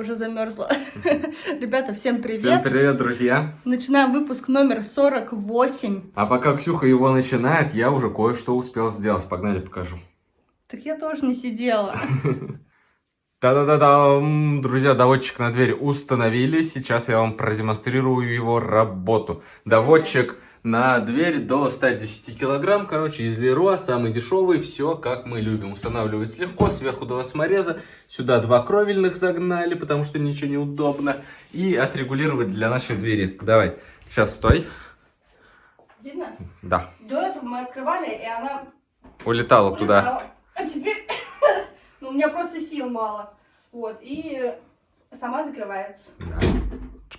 Уже замерзла. Ребята, всем привет. Всем привет, друзья! Начинаем выпуск номер 48. А пока Ксюха его начинает, я уже кое-что успел сделать. Погнали, покажу. Так я тоже не сидела. Та-да-да-дам! Друзья, доводчик на дверь установили. Сейчас я вам продемонстрирую его работу. Доводчик на дверь до 110 килограмм. Короче, из Леруа, самый дешевый. Все, как мы любим. Устанавливается легко, сверху два самореза. Сюда два кровельных загнали, потому что ничего неудобно. И отрегулировать для нашей двери. Давай, сейчас стой. Видно? Да, До этого мы открывали, и она улетала туда. улетала. А теперь... Ну, у меня просто сил мало. Вот, и сама закрывается. Да.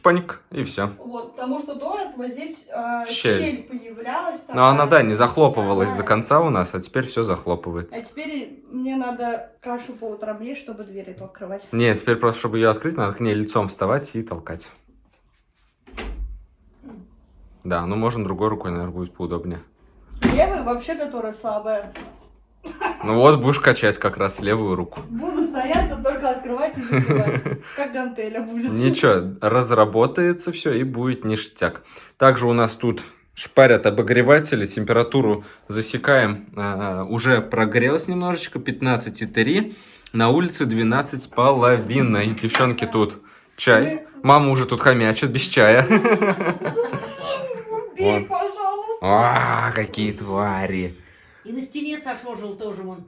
Чпоник, и все. Вот, потому что до этого здесь э, Щель. щель. появлялась. Но она, да, не такая. захлопывалась Да. до конца у нас, а теперь все А захлопывается. теперь мне надо кашу по утрам есть, чтобы дверь эту открывать. Нет, теперь просто, чтобы ее открыть, надо к ней лицом вставать и толкать. Да, ну можно другой рукой, наверное, будет поудобнее. Левая вообще, которая слабая. Ну вот, будешь качать как раз левую руку. Буду стоять, но только открывать и закрывать. Как гантеля будет. Ничего, разработается все и будет ништяк. Также у нас тут шпарят обогреватели, температуру засекаем. А, уже прогрелось немножечко, 15,3. На улице 12 с половиной. Девчонки тут чай. Мама уже тут хомячит без чая. Убей, пожалуйста. А, какие твари. И на стене сошожил тоже вон.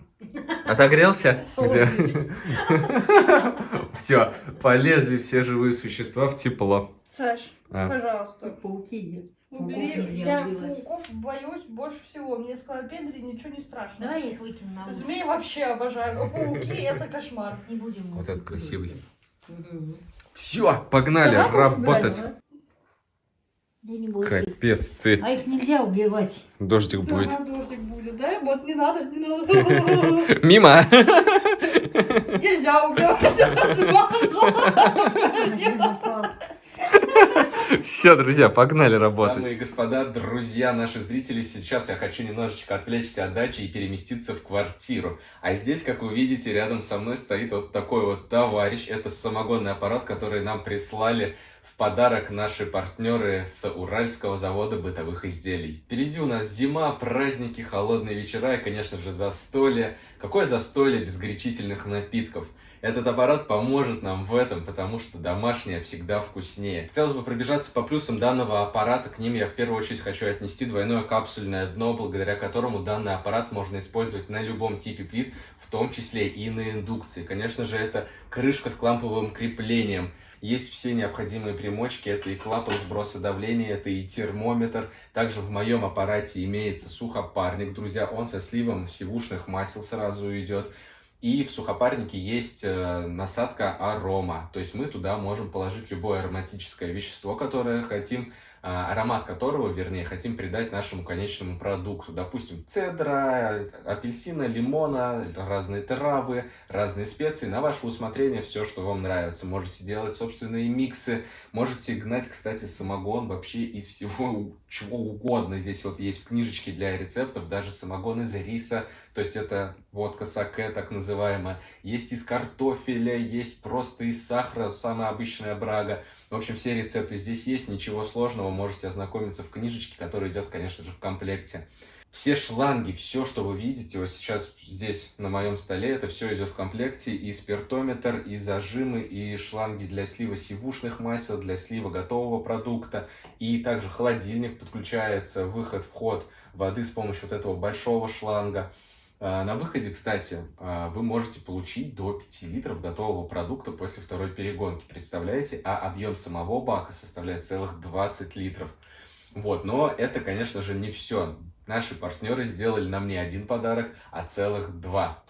Отогрелся? Все, полезли все живые существа в тепло. Саш, А. пожалуйста. Пауки. Убери. Я пауков боюсь больше всего. Мне скалопендрии ничего не страшно. Давай их выкину на улицу. Змеи вообще обожаю, но пауки это кошмар. Не будем. Вот этот красивый. Все, погнали работать. брать, Да не бойся. их. Капец ты. А их нельзя убивать. Дождик будет. Ага, дождик будет, да? Вот не надо, не надо. Мимо. Нельзя убивать, смазал. Все, друзья, погнали работать. Дамы и господа, друзья, наши зрители, сейчас я хочу немножечко отвлечься от дачи и переместиться в квартиру. А здесь, как вы видите, рядом со мной стоит вот такой вот товарищ. Это самогонный аппарат, который нам прислали в подарок наши партнеры с Уральского завода бытовых изделий. Впереди у нас зима, праздники, холодные вечера и, конечно же, застолье. Какое застолье без горячительных напитков? Этот аппарат поможет нам в этом, потому что домашнее всегда вкуснее. Хотелось бы пробежаться по плюсам данного аппарата. К ним я в первую очередь хочу отнести двойное капсульное дно, благодаря которому данный аппарат можно использовать на любом типе плит, в том числе и на индукции. Конечно же, это крышка с кламповым креплением. Есть все необходимые примочки, это и клапан сброса давления, это и термометр. Также в моем аппарате имеется сухопарник, друзья, он со сливом сивушных масел сразу идет. И в сухопарнике есть э, насадка арома, то есть мы туда можем положить любое ароматическое вещество, которое хотим, аромат которого, вернее, хотим придать нашему конечному продукту. Допустим, цедра, апельсина, лимона, разные травы, разные специи. На ваше усмотрение все, что вам нравится. Можете делать собственные миксы, можете гнать, кстати, самогон вообще из всего чего угодно. Здесь вот есть в книжечке для рецептов даже самогон из риса, то есть это водка саке, так называемая. Есть из картофеля, есть просто из сахара, самая обычная брага. В общем, все рецепты здесь есть, ничего сложного, можете ознакомиться в книжечке, которая идет, конечно же, в комплекте. Все шланги, все, что вы видите, вот сейчас здесь на моем столе, это все идет в комплекте. И спиртометр, и зажимы, и шланги для слива сивушных масел, для слива готового продукта. И также холодильник подключается, выход, вход воды с помощью вот этого большого шланга. А, На выходе, кстати, а, вы можете получить до 5 литров готового продукта после второй перегонки. Представляете? А объем самого бака составляет целых 20 литров. Вот, но это, конечно же, не все. Наши партнеры сделали нам не один подарок, а целых два.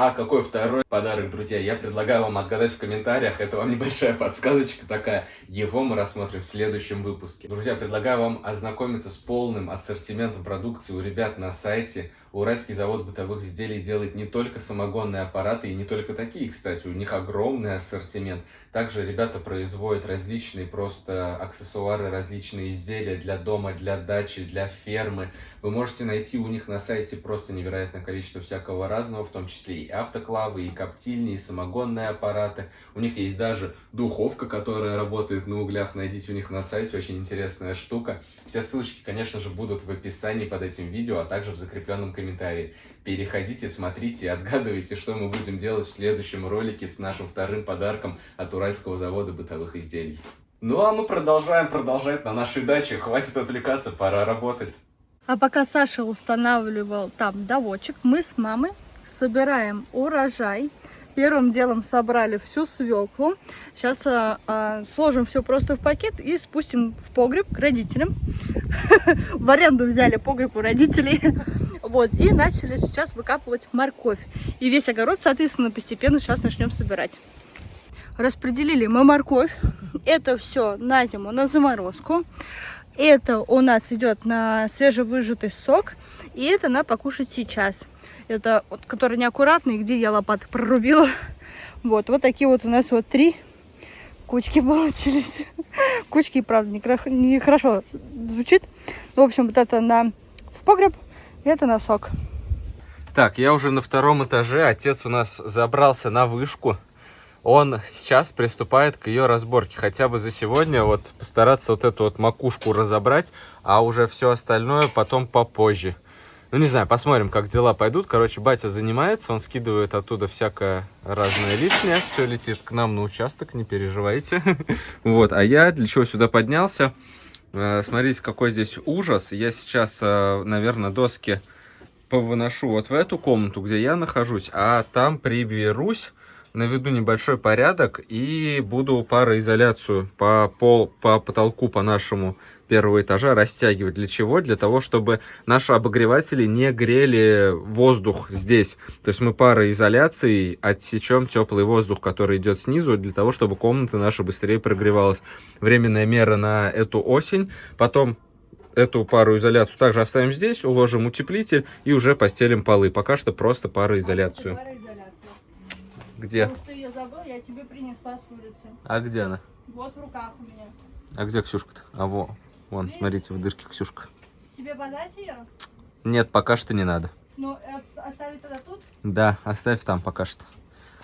А какой второй подарок, друзья, я предлагаю вам отгадать в комментариях. Это вам небольшая подсказочка такая. Его мы рассмотрим в следующем выпуске. Друзья, предлагаю вам ознакомиться с полным ассортиментом продукции у ребят на сайте. Уральский завод бытовых изделий делает не только самогонные аппараты, и не только такие, кстати, у них огромный ассортимент. Также ребята производят различные просто аксессуары, различные изделия для дома, для дачи, для фермы. Вы можете найти у них на сайте просто невероятное количество всякого разного, в том числе и автоклавы, и коптильни, и самогонные аппараты. У них есть даже духовка, которая работает на углях. Найдите у них на сайте, очень интересная штука. Все ссылочки, конечно же, будут в описании под этим видео, а также в закрепленном комментарии. Переходите, смотрите отгадывайте, что мы будем делать в следующем ролике с нашим вторым подарком от Уральского завода бытовых изделий. Ну а мы продолжаем продолжать на нашей даче. Хватит отвлекаться, пора работать. А пока Саша устанавливал там доводчик, мы с мамой собираем урожай. Первым делом собрали всю свеклу. Сейчас а, а, сложим все просто в пакет и спустим в погреб к родителям. В аренду взяли погреб у родителей. Вот, и начали сейчас выкапывать морковь. И весь огород, соответственно, постепенно сейчас начнем собирать. Распределили мы морковь. Это все на зиму, на заморозку. Это у нас идет на свежевыжатый сок. И это на покушать сейчас. Это вот, который неаккуратный, где я лопатой прорубила. Вот, вот такие вот у нас вот три кучки получились. Кучки, правда, нехорошо не звучит. В общем, вот это на в погреб, это на сок. Так, я уже на втором этаже. Отец у нас забрался на вышку. Он сейчас приступает к ее разборке. Хотя бы за сегодня вот постараться вот эту вот макушку разобрать, а уже все остальное потом попозже. Ну, не знаю, посмотрим, как дела пойдут. Короче, батя занимается, он скидывает оттуда всякое разное лишнее. Все летит к нам на участок, не переживайте. Вот, а я для чего сюда поднялся? Э, смотрите, какой здесь ужас. Я сейчас, э, наверное, доски повыношу вот в эту комнату, где я нахожусь, а там приберусь наведу небольшой порядок и буду пароизоляцию по, пол, по потолку по нашему первого этажа растягивать. Для чего? Для того, чтобы наши обогреватели не грели воздух здесь. То есть мы пароизоляцией отсечем теплый воздух, который идет снизу, для того, чтобы комната наша быстрее прогревалась. Временная мера на эту осень. Потом эту пароизоляцию также оставим здесь, уложим утеплитель и уже постелим полы. Пока что просто пароизоляцию. Где? Потому что ее забыл, я тебе принесла с улицы. А где она? Вот в руках у меня. А где Ксюшка-то? А во, вон, Видишь? смотрите, в дырке Ксюшка. Тебе подать ее? Нет, пока что не надо. Ну, оставить тогда тут? Да, оставь там пока что.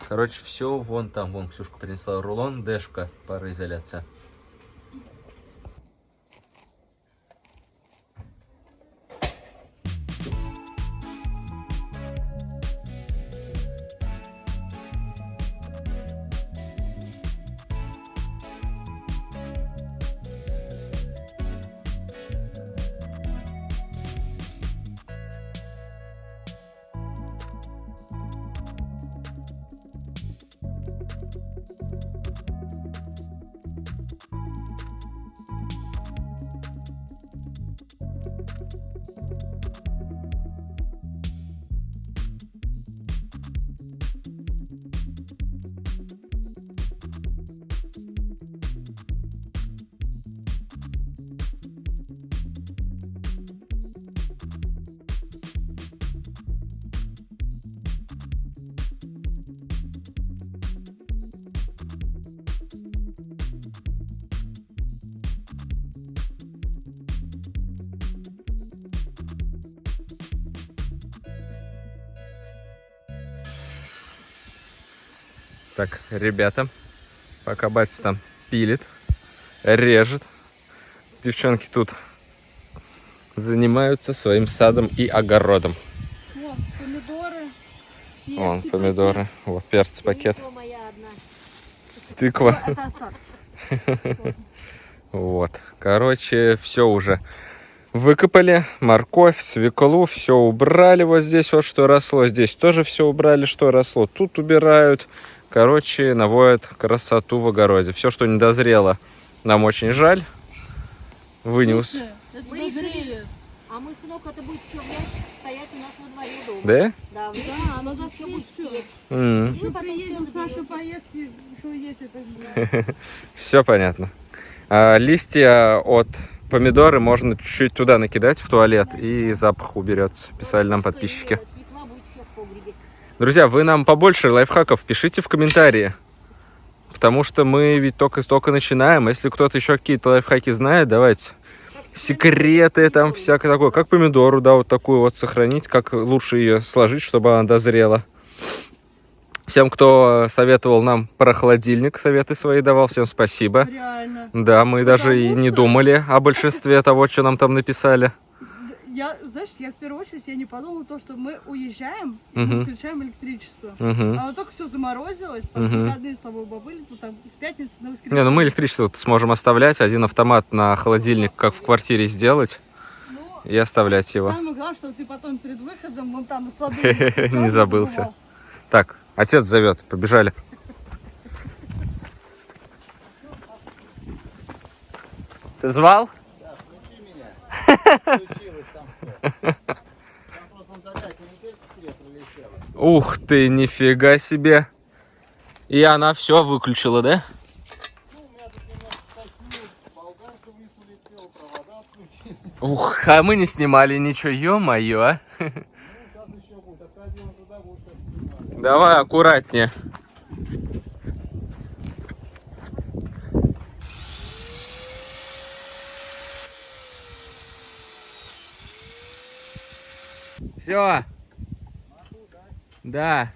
Короче, все вон там, вон Ксюшка принесла рулон, дэшка, пароизоляция. Так, ребята, пока батя там пилит, режет, девчонки тут занимаются своим садом и огородом. Вот, помидоры. Вон, перцы, помидоры, вот перец пакет, Тыква моя одна. тыква. Это остатки. Вот, короче, все уже выкопали, морковь, свеклу, все убрали вот здесь вот, что росло, здесь тоже все убрали, что росло, тут убирают, короче, наводят красоту в огороде. Все, что не дозрело, нам очень жаль, вы не ус... Слушай, это Мы решили. А мы, сынок, это будет все в ящиках стоять у нас во дворе дома. Да? Да, мы Да, оно все достает будет. М, Вы Еще потом приедем с нашей поездки, еще есть это. Все понятно. А, листья от помидоры можно чуть-чуть туда накидать в туалет, и запах уберется, писали нам подписчики. и Свекла будет все в погребе. Друзья, вы нам побольше лайфхаков пишите в комментарии. Потому что мы ведь только-только начинаем. Если кто-то еще какие-то лайфхаки знает, давайте. Секреты, там всякое такое. Как помидору, да, вот такую вот сохранить, как лучше ее сложить, чтобы она дозрела. Всем, кто советовал нам про холодильник, советы свои давал, всем спасибо. Реально. Да, мы даже и Потому не думали о большинстве того, что нам там написали. Я, знаешь, я в первую очередь я не подумала то, что мы уезжаем, и Мгм. мы включаем электричество. Мгм. А вот только все заморозилось, там Мгм. выходные с тобой были, то там с пятницы на воскресенье. Не, ну мы электричество вот сможем оставлять, один автомат на холодильник, как в квартире сделать, Ну, и оставлять его. Самое главное, что ты потом перед выходом вон там на Не забылся. Так, отец зовет, побежали. Ты звал? Ух ты, нифига себе. И она все выключила, да? Ух, а мы не снимали ничего, ё-моё, а. Давай аккуратнее. Все. Да.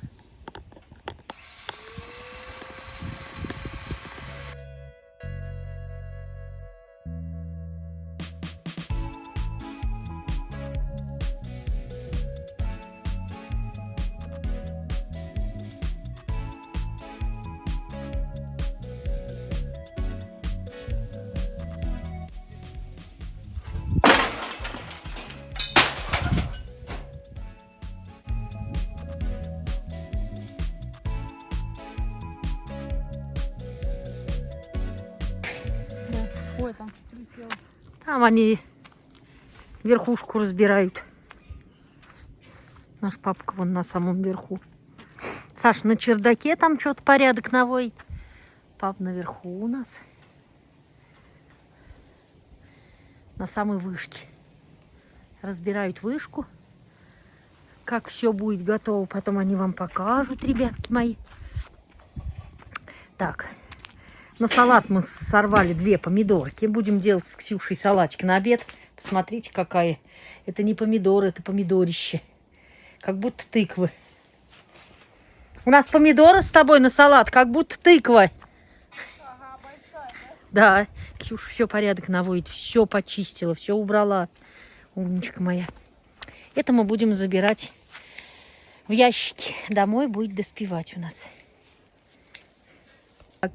Они верхушку разбирают. Наш папка вон на самом верху. Саш на чердаке там что-то порядок наводит. Пап наверху у нас. На самой вышке. Разбирают вышку. Как все будет готово, потом они вам покажут, ребятки мои. Так, на салат мы сорвали две помидорки. Будем делать с Ксюшей салатик на обед. Посмотрите, какая. Это не помидоры, это помидорище. Как будто тыквы. У нас помидоры с тобой на салат, как будто тыква. Да, Ксюша все порядок наводит, все почистила, все убрала. Умничка моя. Это мы будем забирать в ящики. Домой будет доспевать у нас. Э,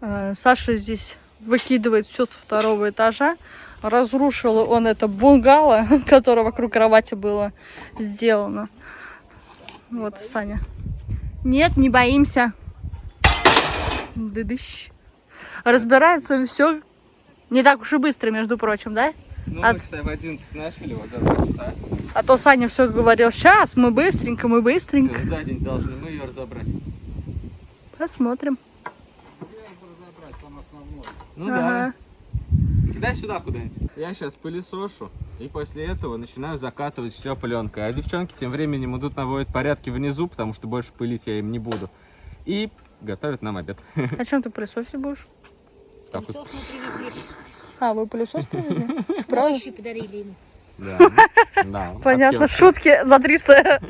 Саша здесь выкидывает все со второго этажа. Разрушил он это бунгало, которое вокруг кровати было сделано. Вот, Саня. Нет, не боимся. Дыдыщ. Разбирается все не так уж и быстро, между прочим, да? Ну, А- мы, считай, в 11 начали, вот за два часа. А то Саня все говорил, сейчас мы быстренько, мы быстренько. Ну, за день должны мы ее разобрать. Посмотрим. Ну Ага. да. Кидай сюда куда-нибудь. Я сейчас пылесошу, и после этого начинаю закатывать все пленкой. А девчонки тем временем идут наводят порядки внизу, потому что больше пылить я им не буду. И готовят нам обед. А чем ты пылесосить будешь? Так вот. Пылесос мы привезли. А, вы пылесос привезли? Правда? Подарили ему. Да. Да. Понятно, шутки за 300.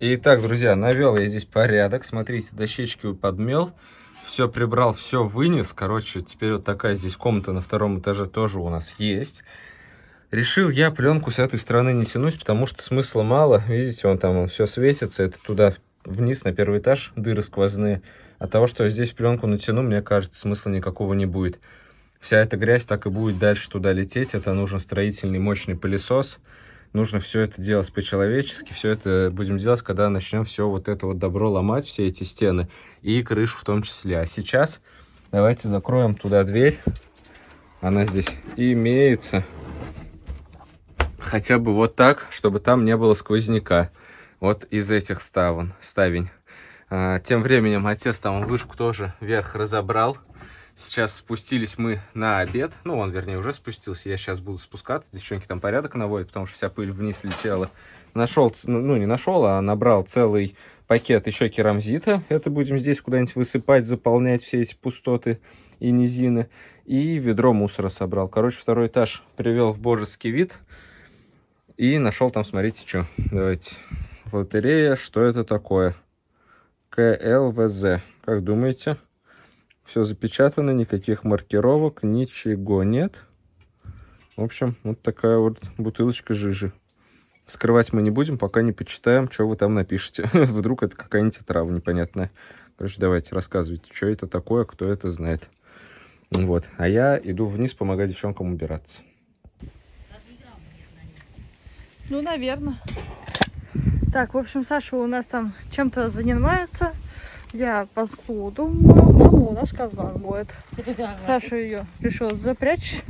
Итак, друзья, навел я здесь порядок. Смотрите, дощечки подмел. Все прибрал, все вынес. Короче, теперь вот такая здесь комната на втором этаже тоже у нас есть. Решил я пленку с этой стороны не тянуть, потому что смысла мало. Видите, он там все светится. Это туда вниз на первый этаж дыры сквозные. От того, что я здесь пленку натяну, мне кажется, смысла никакого не будет. Вся эта грязь так и будет дальше туда лететь. Это нужен строительный мощный пылесос. Нужно все это делать по-человечески. Все это будем делать, когда начнем все вот это вот добро ломать, все эти стены. И крышу в том числе. А сейчас давайте закроем туда дверь. Она здесь имеется. Хотя бы вот так, чтобы там не было сквозняка. Вот из этих ставен, ставень. А, тем временем отец там вышку тоже вверх разобрал. Сейчас спустились мы на обед. Ну, он, вернее, уже спустился. Я сейчас буду спускаться. Девчонки там порядок наводят, потому что вся пыль вниз летела. Нашел, ц- ну, не нашел, а набрал целый пакет еще керамзита. Это будем здесь куда-нибудь высыпать, заполнять все эти пустоты и низины. И ведро мусора собрал. Короче, второй этаж привел в божеский вид. И нашел там, смотрите, что. Давайте. Лотерея, что это такое? КЛВЗ. Как думаете? Все запечатано, никаких маркировок, ничего нет. В общем, вот такая вот бутылочка жижи. Скрывать мы не будем, пока не почитаем, что вы там напишете. Вдруг это какая-нибудь трава непонятная. Короче, давайте, рассказывайте, что это такое, кто это знает. Вот. А я иду вниз помогать девчонкам убираться. Ну, наверное. Так, в общем, Саша у нас там чем-то занимается. Я посуду мою. Мама у нас казан будет. Саша ее решил запрячь.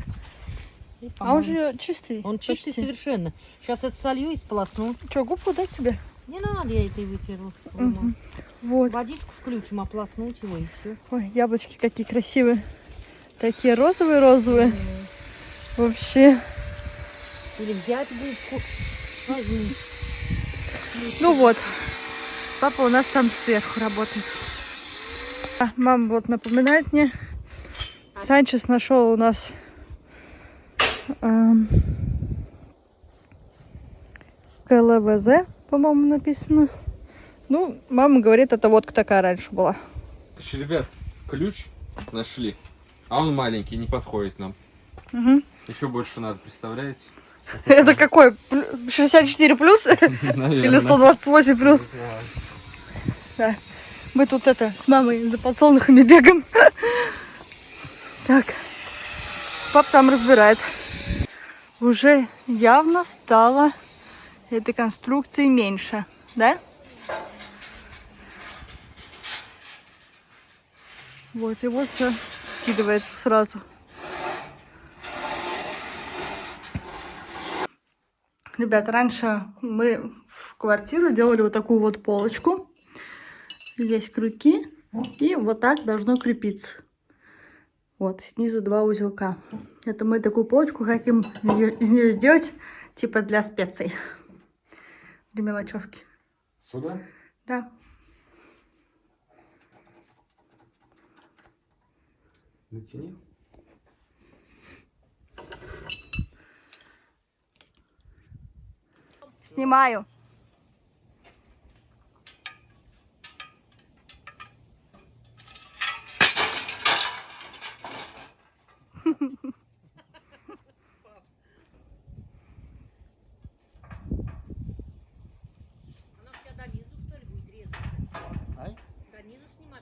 А он же чистый. Он чистый почти. совершенно. Сейчас это солью и сполосну. Че, губку дать тебе? Не надо, я этой вытерла. Мгм. Вот. Водичку включим, ополоснуть его и все. Ой, яблочки какие красивые. Такие розовые-розовые. Вообще. Или взять губку. Возьми. Ну вот. Папа у нас там сверху работает. А, Мама вот напоминает мне. Санчес нашел у нас эм, КЛВЗ, по-моему, написано. Ну, мама говорит, это водка такая раньше была. Короче, ребят, ключ нашли. А он маленький, не подходит нам. Мгм. Еще больше надо, представляете? Это какой? Плю- 64 плюс? Или Наверное. 128 плюс? Да. Мы тут это с мамой за подсолнухами бегаем. Так. Пап там разбирает. Уже явно стало этой конструкции меньше, да? Вот, и вот все скидывается сразу. Ребят, раньше мы в квартиру делали вот такую вот полочку. Здесь крюки. И вот так должно крепиться. Вот, снизу два узелка. Это мы такую полочку хотим из нее сделать, типа для специй. Для мелочевки. Сюда? Да. Натяни. Снимаю. Она вся до низу, что ли, будет резаться? До низу снимать?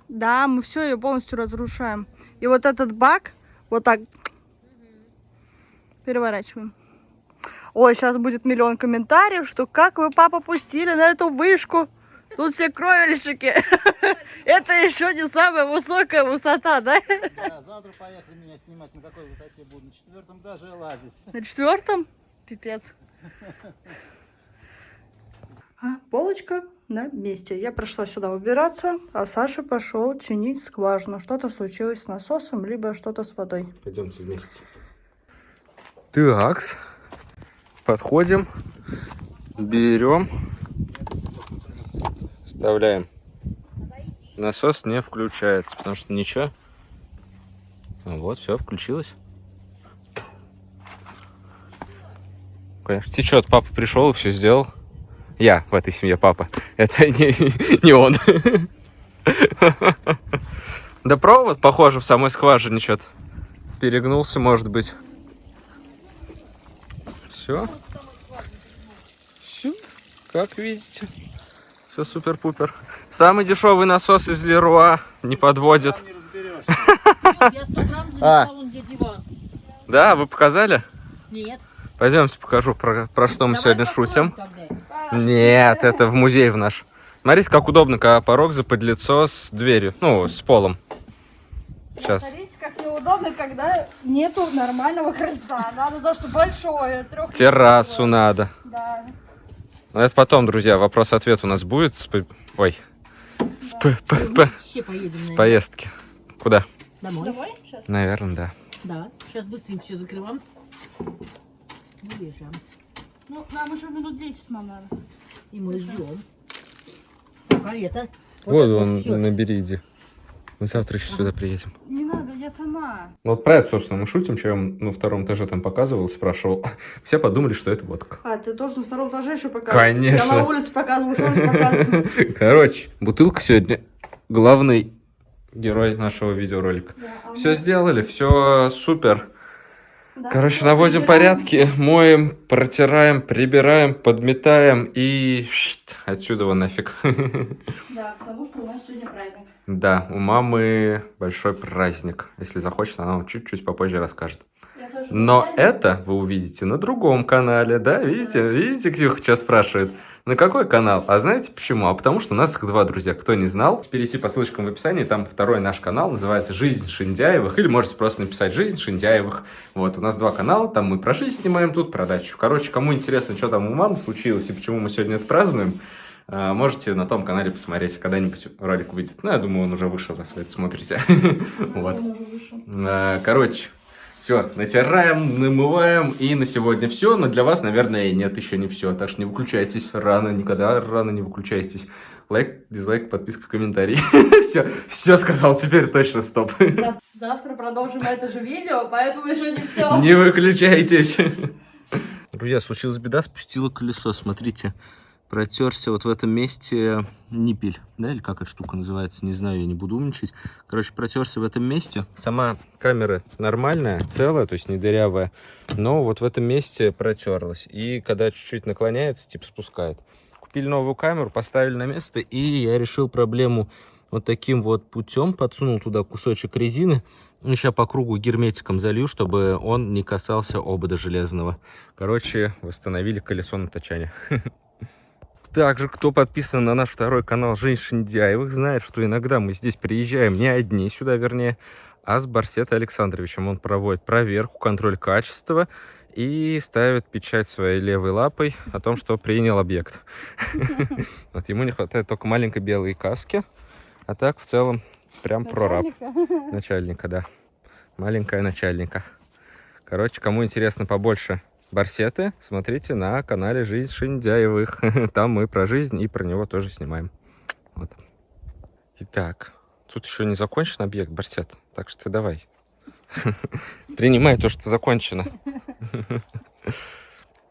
Да, мы все ее полностью разрушаем. И вот этот бак вот так переворачиваем. Ой, сейчас будет миллион комментариев, что как вы, папа, пустили на эту вышку. Тут все кровельщики. Это еще не самая высокая высота, да? Да, завтра поехали меня снимать, на какой высоте буду. На четвертом даже лазить. На четвертом? Пипец. А, полочка на месте. Я прошла сюда убираться, а Саша пошел чинить скважину. Что-то случилось с насосом, либо что-то с водой. Пойдемте вместе. Такс. Подходим. Берем. Вставляем. Насос не включается, потому что ничего. А вот, все, включилось. Конечно, течет. Папа пришел и все сделал. Я в этой семье папа. Это не, не он. Да провод, похоже, в самой скважине что-то перегнулся, может быть. Все. Все, как видите. Все супер-пупер. Самый дешевый насос из Леруа не подводит. А. Да, вы показали? Нет. Пойдемте покажу, про, про что мы Давай сегодня шутим. тогда. Нет, это в музей в наш. Смотрите, как удобно, когда порог заподлицо с дверью, ну, с полом. Сейчас. Неудобно, когда нету нормального крыльца. Надо то, что большое. трёх- Террасу надо. Да. Но это потом, друзья, вопрос-ответ у нас будет с... Ой. С, п- п- п- Все поедем с на поездки. Куда? Домой. Домой сейчас? Наверное, да. Да. Сейчас быстренько все закрываем. И бежим. Ну, нам еще минут 10, мам, надо. И мы ждем. Пока это. Вот, это он, всё. набери, иди. Мы завтра еще сюда приедем. Не надо, я сама. Ну, Вот про это, собственно, мы шутим, что я вам на втором этаже там показывал, спрашивал. Все подумали, что это водка. А, ты тоже на втором этаже еще показываешь? Конечно. Я на улице показываю, что здесь показываю. Короче, бутылка сегодня главный герой нашего видеоролика. Да, а Все сделали, все супер. да, Короче, наводим порядки, моем, протираем, прибираем, подметаем и отсюда вон нафиг. Да, потому что у нас сегодня праздник. Да, у мамы большой праздник. Если захочет, она вам чуть-чуть попозже расскажет. Но это вы увидите на другом канале, да? Видите? Видите, Ксюха сейчас спрашивает. На какой канал? А знаете почему? А потому что у нас их два, друзья. Кто не знал, перейти по ссылочкам в описании. Там второй наш канал, называется «Жизнь Шиндяевых». Или можете просто написать «Жизнь Шиндяевых». Вот, у нас два канала. Там мы про жизнь снимаем, тут про дачу. Короче, кому интересно, что там у мамы случилось и почему мы сегодня это празднуем, можете на том канале посмотреть. Когда-нибудь ролик выйдет. Ну, я думаю, он уже вышел, раз вы это смотрите. Вот. А, Короче, все, натираем, намываем, и на сегодня все, но для вас, наверное, нет, еще не все, так что не выключайтесь рано, никогда рано не выключайтесь. Лайк, дизлайк, подписка, комментарий. Все, все сказал, теперь точно стоп. Зав- Завтра продолжим это же видео, поэтому еще не все. Не выключайтесь. Друзья, случилась беда, спустила колесо, смотрите. Протерся вот в этом месте ниппель, да, или как эта штука называется, не знаю, я не буду умничать. Короче, протерся в этом месте. Сама камера нормальная, целая, то есть не дырявая, но вот в этом месте протерлась. И когда чуть-чуть наклоняется, типа спускает. Купили новую камеру, поставили на место, и я решил проблему вот таким вот путем, подсунул туда кусочек резины, и сейчас по кругу герметиком залью, чтобы он не касался обода железного. Короче, восстановили колесо натачания. Также, кто подписан на наш второй канал Женщин Дяевых, знает, что иногда мы здесь приезжаем не одни сюда, вернее, а с Барсетой Александровичем. Он проводит проверку, контроль качества и ставит печать своей левой лапой о том, что принял объект. Вот ему не хватает только маленькой белой каски, а так в целом прям прораб. Начальника, да. Маленькая начальника. Короче, кому интересно побольше барсеты, смотрите на канале Жизнь Шиндяевых. Там мы про жизнь и про него тоже снимаем. Вот. Итак, тут еще не закончен объект барсет, так что давай. Принимай то, что закончено.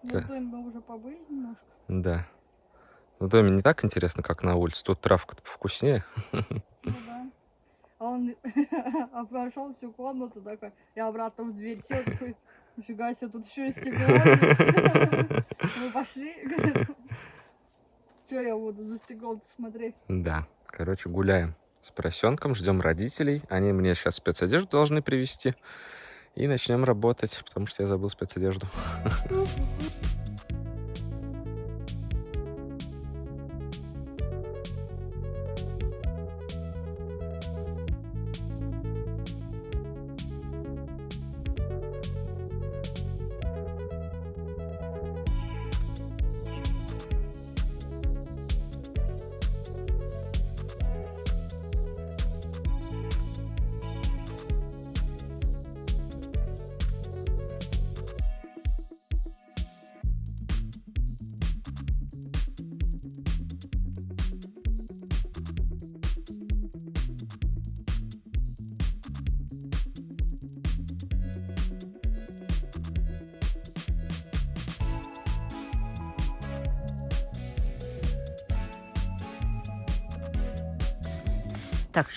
Ну, в доме мы уже побыли немножко. Да. В доме не так интересно, как на улице. Тут травка-то вкуснее. Ну да. А он обошел всю комнату такой, и обратно в дверь сел такой, нифига себе, тут еще и стекло. Мы пошли. Че я буду за стеклом смотреть? Да, короче, гуляем с поросенком, ждем родителей. Они мне сейчас спецодежду должны привезти. И начнем работать, потому что я забыл спецодежду.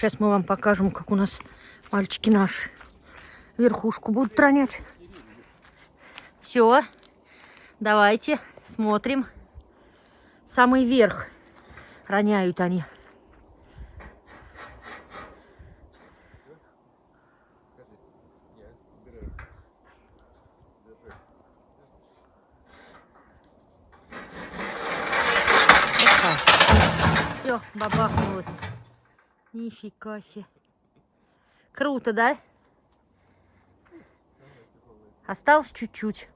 сейчас мы вам покажем, как у нас мальчики наши верхушку будут ронять. Все, давайте смотрим. Самый верх роняют они. Нифига себе. Круто, да? Осталось чуть-чуть.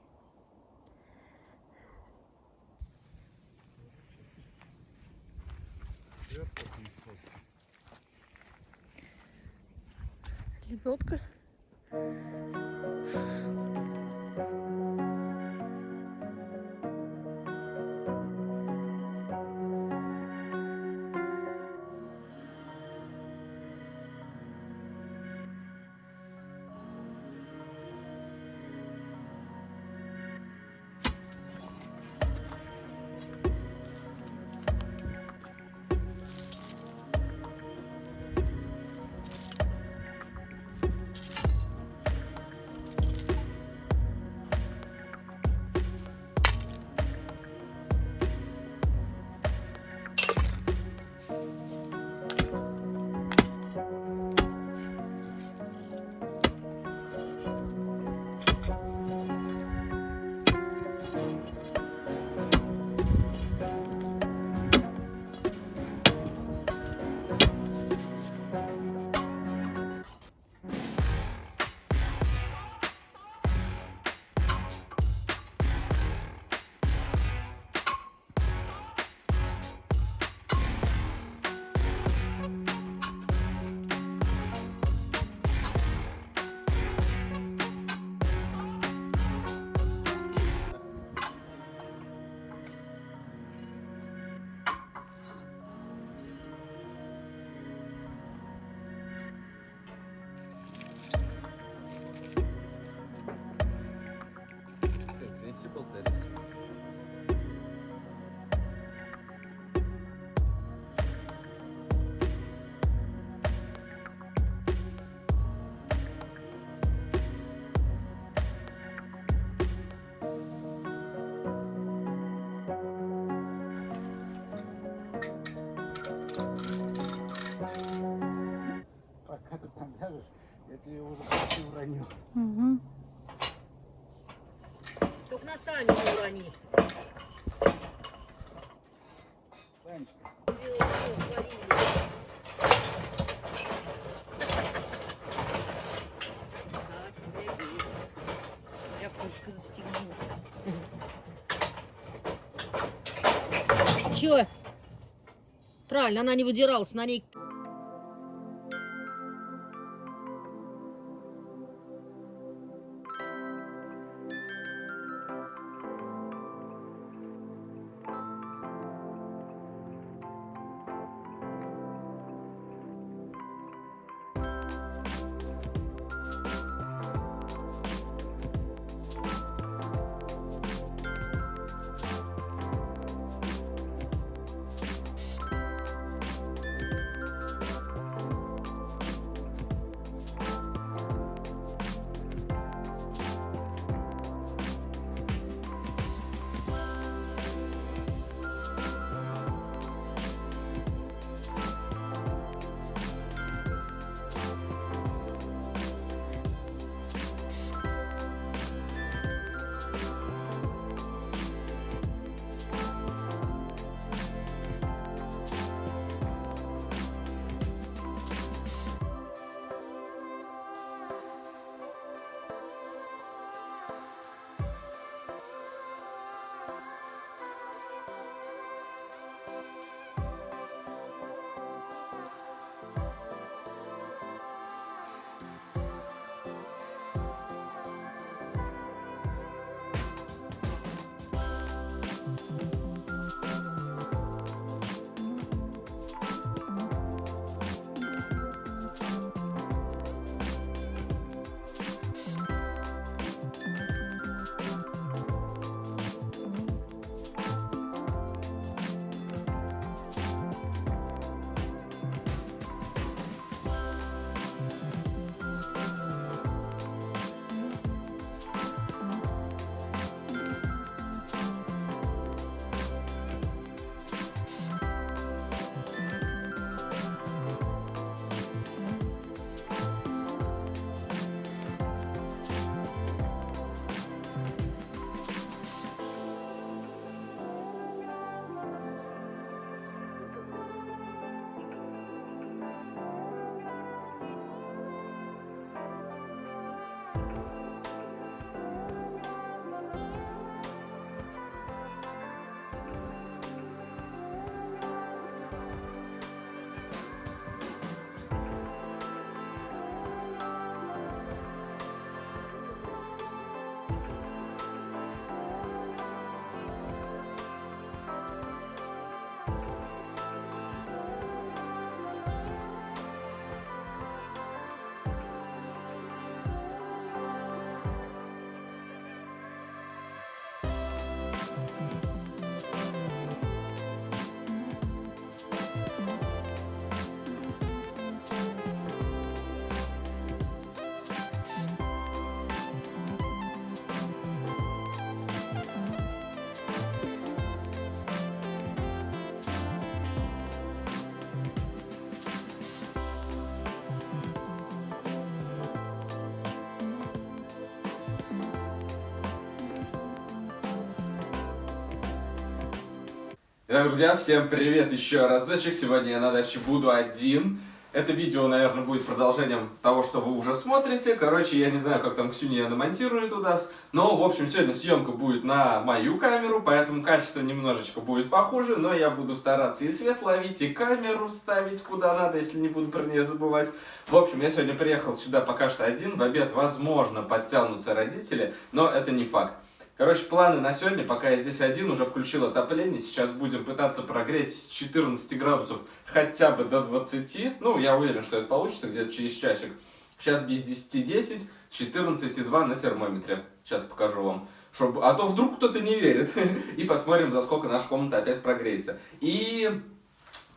Лебедка. -чуть. сами не Правильно, она не выдиралась, на ней Итак, друзья, всем привет еще разочек. Сегодня я на даче буду один. Это видео, наверное, будет продолжением того, что вы уже смотрите. Короче, я не знаю, как там Ксюня намонтирует у нас. Но, в общем, сегодня съемка будет на мою камеру, поэтому качество немножечко будет похуже. Но я буду стараться и свет ловить, и камеру ставить куда надо, если не буду про нее забывать. В общем, я сегодня приехал сюда пока что один. В обед, возможно, подтянутся родители, но это не факт. Короче, планы на сегодня, пока я здесь один, уже включил отопление. Сейчас будем пытаться прогреть с 14 градусов хотя бы до 20. Ну, я уверен, что это получится где-то через часик. Сейчас без 10-10, 14,2 на термометре. Сейчас покажу вам. Чтобы... А то вдруг кто-то не верит. И посмотрим, за сколько наша комната опять прогреется. И,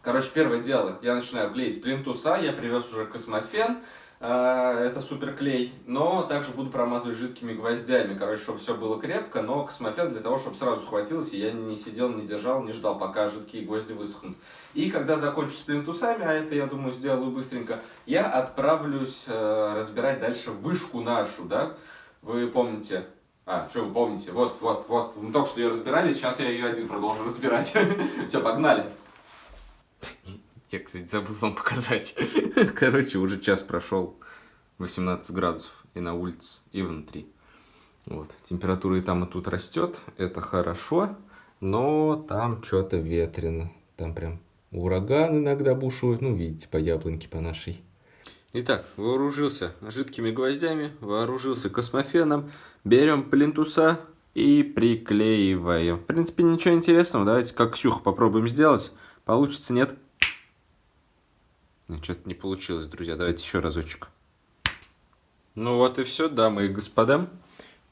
короче, первое дело. Я начинаю клеить плинтуса. Я привез уже космофен. А, это супер клей, но также буду промазывать жидкими гвоздями, короче, чтобы все было крепко, но космофен для того, чтобы сразу схватилось, и я не сидел, не держал, не ждал, пока жидкие гвозди высохнут. И когда закончу с плинтусами, а это, я думаю, сделаю быстренько, я отправлюсь э, разбирать дальше вышку нашу, да, вы помните, а, что вы помните, вот, вот, вот, мы только что ее разбирали, сейчас я ее один продолжу разбирать. Все, погнали. Я, кстати, забыл вам показать. Короче, уже час прошел. 18 градусов и на улице, и внутри. Вот. Температура и там, и тут растет. Это хорошо. Но там что-то ветрено. Там прям ураган иногда бушует. Ну, видите, по яблоньке по нашей. Итак, вооружился жидкими гвоздями, вооружился космофеном. Берем плинтуса и приклеиваем. В принципе, ничего интересного. Давайте как Ксюха попробуем сделать. Получится, нет? Ну, что-то не получилось, друзья. Давайте еще разочек. Ну вот и все, дамы и господа.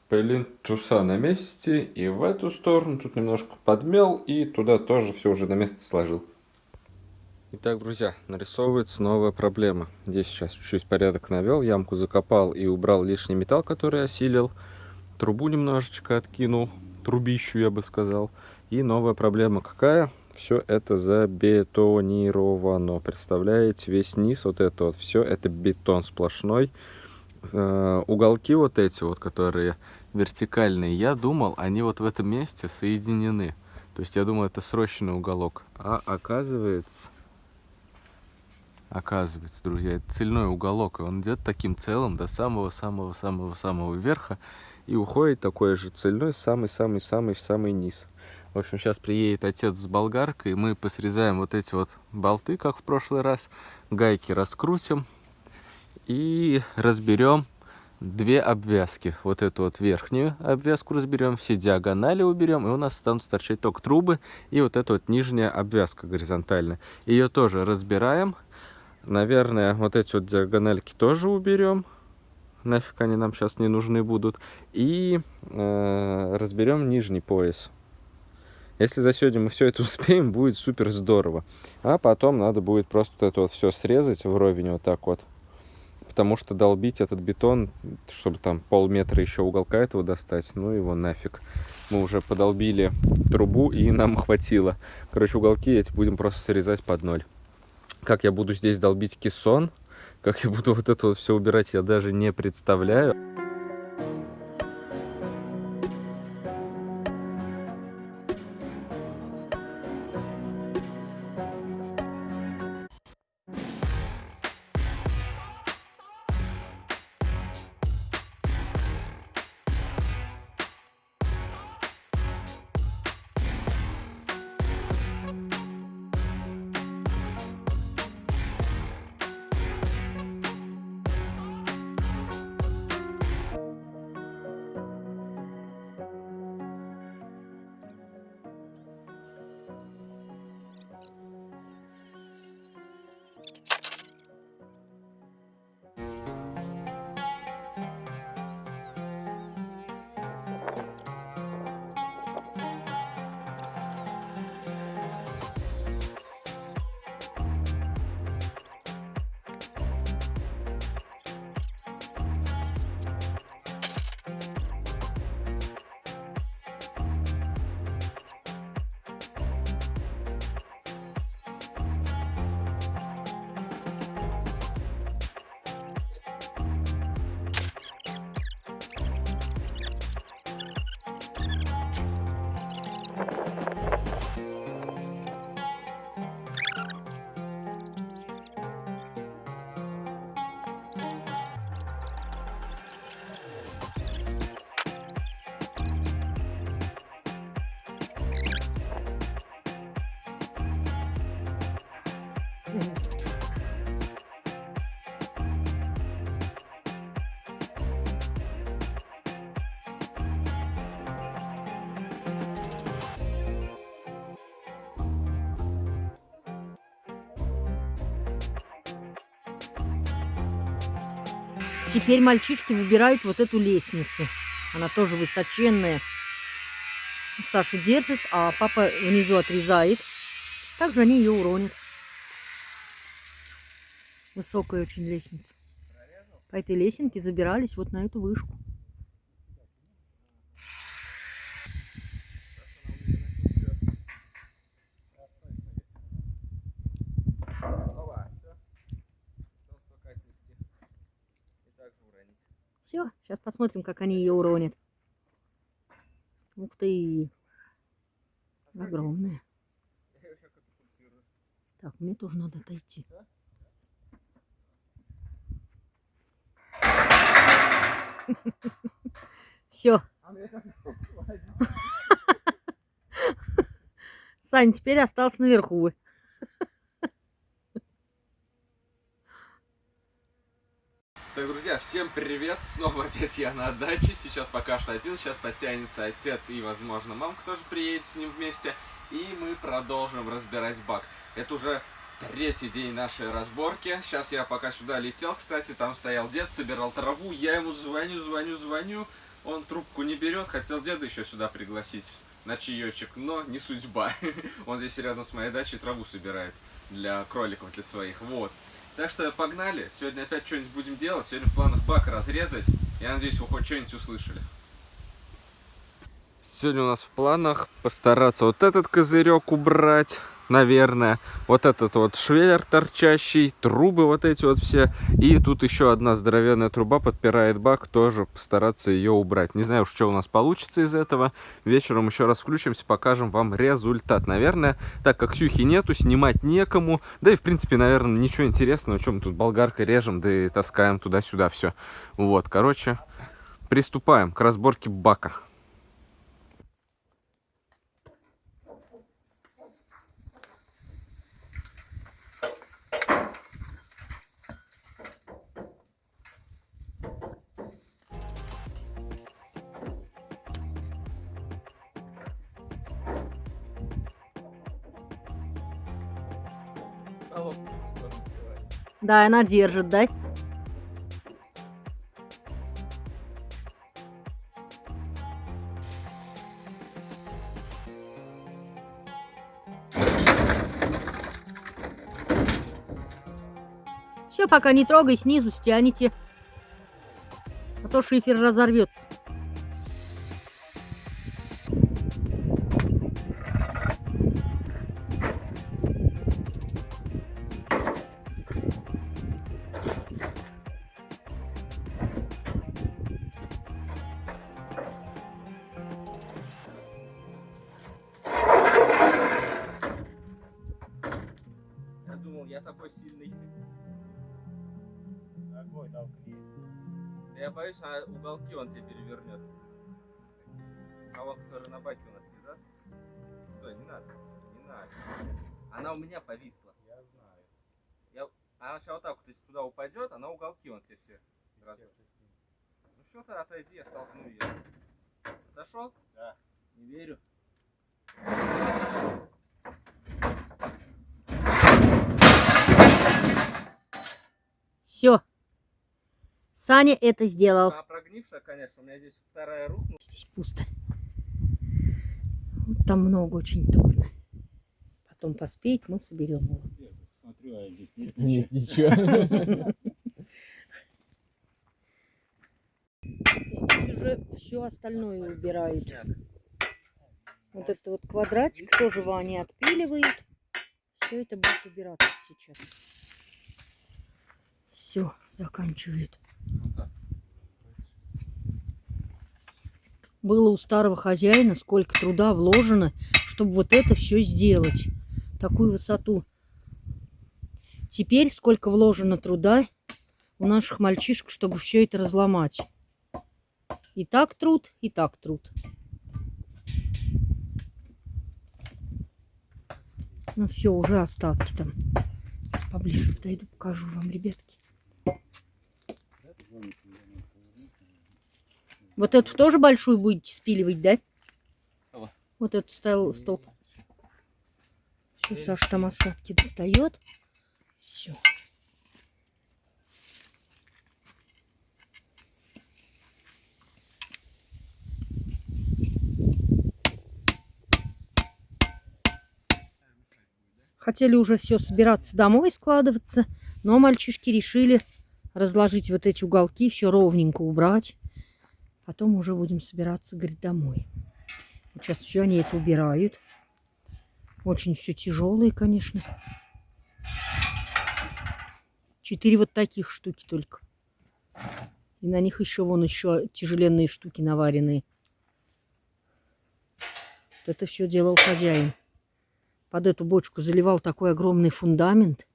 Плинтуса на месте. И в эту сторону тут немножко подмел. И туда тоже все уже на место сложил. Итак, друзья, нарисовывается новая проблема. Здесь сейчас чуть-чуть порядок навел. Ямку закопал и убрал лишний металл, который осилил. Трубу немножечко откинул. Трубищу, я бы сказал. И новая проблема какая? Все это забетонировано. Представляете, весь низ, вот это вот, все это бетон сплошной. Э, уголки вот эти вот, которые вертикальные, я думал, они вот в этом месте соединены. То есть я думал, это срощенный уголок. А оказывается, оказывается, друзья, это цельной уголок. И он идет таким целым до самого-самого-самого-самого верха. И уходит такой же цельной самый-самый-самый в самый низ. В общем, сейчас приедет отец с болгаркой, мы посрезаем вот эти вот болты, как в прошлый раз, гайки раскрутим и разберем две обвязки. Вот эту вот верхнюю обвязку разберем, все диагонали уберем, и у нас станут торчать только трубы и вот эта вот нижняя обвязка горизонтальная. Ее тоже разбираем. Наверное, вот эти вот диагональки тоже уберем. Нафиг они нам сейчас не нужны будут. И э, разберем нижний пояс. Если за сегодня мы все это успеем, будет супер здорово. А потом надо будет просто это вот все срезать вровень вот так вот. Потому что долбить этот бетон, чтобы там полметра еще уголка этого достать, ну его нафиг. Мы уже подолбили трубу и нам хватило. Короче, уголки эти будем просто срезать под ноль. Как я буду здесь долбить кессон, как я буду вот это вот все убирать, я даже не представляю. Теперь мальчишки выбирают вот эту лестницу. Она тоже высоченная. Саша держит, а папа внизу отрезает. Также они ее уронят. Высокая очень лестница. По этой лесенке забирались вот на эту вышку. Все, сейчас посмотрим, как они ее уронят. Ух ты! Огромная. Так, мне тоже надо отойти. Все. Сань, теперь остался наверху. Так, друзья, всем привет! Снова опять я на даче. Сейчас пока что один. Сейчас подтянется отец и, возможно, мамка тоже приедет с ним вместе. И мы продолжим разбирать бак. Это уже третий день нашей разборки. Сейчас я пока сюда летел, кстати, там стоял дед, собирал траву. Я ему звоню, звоню, звоню. Он трубку не берет. Хотел деда еще сюда пригласить на чаечек, но не судьба. Он здесь рядом с моей дачей траву собирает для кроликов, для своих. Вот. Так что погнали. Сегодня опять что-нибудь будем делать. Сегодня в планах бак разрезать. Я надеюсь, вы хоть что-нибудь услышали. Сегодня у нас в планах постараться вот этот козырек убрать, наверное. Вот этот вот швеллер торчащий, трубы вот эти вот все. И тут еще одна здоровенная труба подпирает бак, тоже постараться ее убрать. Не знаю уж, что у нас получится из этого. Вечером еще раз включимся, покажем вам результат. Наверное, так как Ксюхи нету, снимать некому. Да и, в принципе, наверное, ничего интересного. Чем тут болгаркой режем, да и таскаем туда-сюда все. Вот, короче, приступаем к разборке бака. Да, она держит, да? Все, пока не трогай, снизу стяните. А то шифер разорвется. Да я боюсь, а уголки он тебе перевернет. А вот который на баке у нас лежат. Стой, не надо. Не надо. Она у меня повисла. Я знаю. Я... Она сейчас вот так вот, если туда упадет, она уголки он тебе все. раз- Чё ты с ним? Ну что ты, отойди, я столкну ее. Зашел? Да. Не верю. Все. Саня это сделал. Она прогнившая, конечно, у меня здесь вторая рухнула. Здесь пусто. Вот там много очень торно. Потом поспеть мы соберем его. Смотрю, а здесь нет Нет, ничего. ничего. Здесь уже все остальное убирают. Вот этот вот квадратик тоже Ваня отпиливает. Все это будет убираться сейчас. Все, заканчивает. Было у старого хозяина сколько труда вложено, чтобы вот это все сделать. Такую высоту. Теперь сколько вложено труда у наших мальчишек, чтобы все это разломать. И так труд, и так труд. Ну все, уже остатки там. Поближе подойду, покажу вам, ребятки. Вот эту тоже большую будете спиливать, да? Вот эту стол, столб. Все, Саша там остатки достает. Все. Хотели уже все собираться домой складываться, но мальчишки решили разложить вот эти уголки, все ровненько убрать. Потом уже будем собираться, говорит, домой. Сейчас все они это убирают. Очень все тяжелые, конечно. Четыре вот таких штуки только. И на них еще вон еще тяжеленные штуки наваренные. Вот это все делал хозяин. Под эту бочку заливал такой огромный фундамент.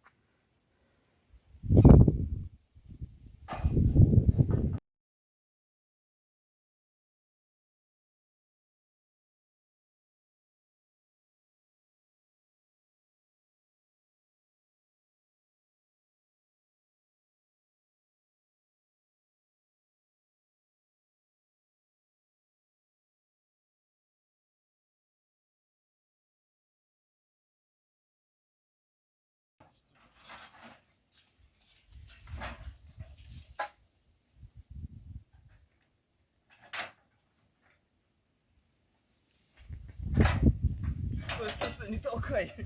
Стой, стой, стой, не толкай.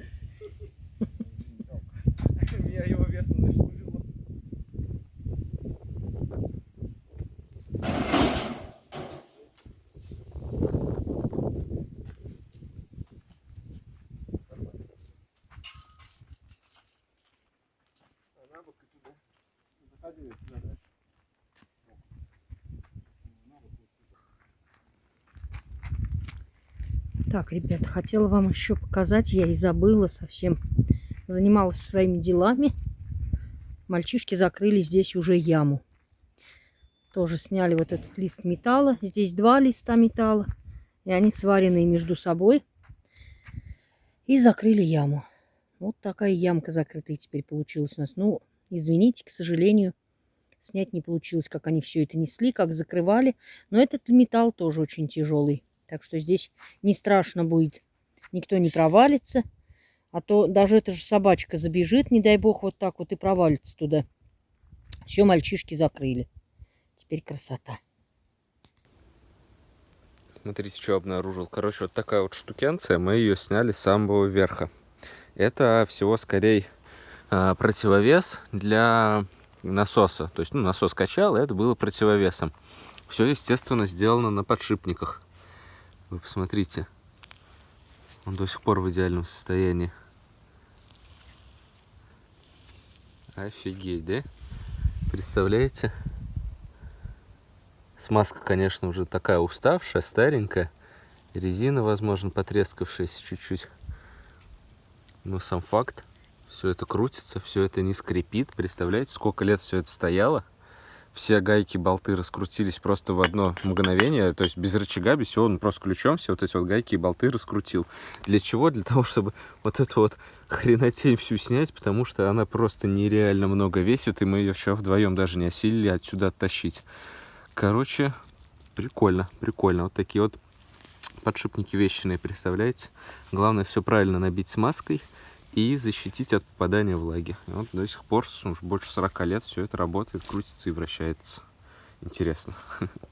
Меня его весом нашпулило. Заходи сюда дальше. Так, ребята, хотела вам еще показать, я и забыла совсем. Занималась своими делами. Мальчишки закрыли здесь уже яму. Тоже сняли вот этот лист металла. Здесь два листа металла. И они сваренные между собой. И закрыли яму. Вот такая ямка закрытая теперь получилась у нас. Ну, извините, к сожалению, снять не получилось, как они все это несли, как закрывали. Но этот металл тоже очень тяжелый. Так что здесь не страшно будет. Никто не провалится. А то даже эта же собачка забежит, не дай бог, вот так вот и провалится туда. Все, мальчишки закрыли. Теперь красота. Смотрите, что обнаружил. Короче, вот такая вот штукенция. Мы ее сняли с самого верха. Это всего скорее а, противовес для насоса. То есть, ну, насос качал, и это было противовесом. Все, естественно, сделано на подшипниках. Вы посмотрите. Он до сих пор в идеальном состоянии. Офигеть, да? Представляете? Смазка, конечно, уже такая уставшая, старенькая. Резина, возможно, потрескавшаяся чуть-чуть. Но сам факт, все это крутится, все это не скрипит. Представляете, сколько лет все это стояло? Все гайки, болты раскрутились просто в одно мгновение. То есть без рычага, без всего, он просто ключом все вот эти вот гайки и болты раскрутил. Для чего? Для того, чтобы вот эту вот хренотень всю снять, потому что она просто нереально много весит, и мы ее вчера вдвоем даже не осилили отсюда оттащить. Короче, прикольно, прикольно. Вот такие вот подшипники вещиные, представляете? Главное все правильно набить смазкой и защитить от попадания влаги. И вот до сих пор, уже больше 40 лет, все это работает, крутится и вращается. Интересно.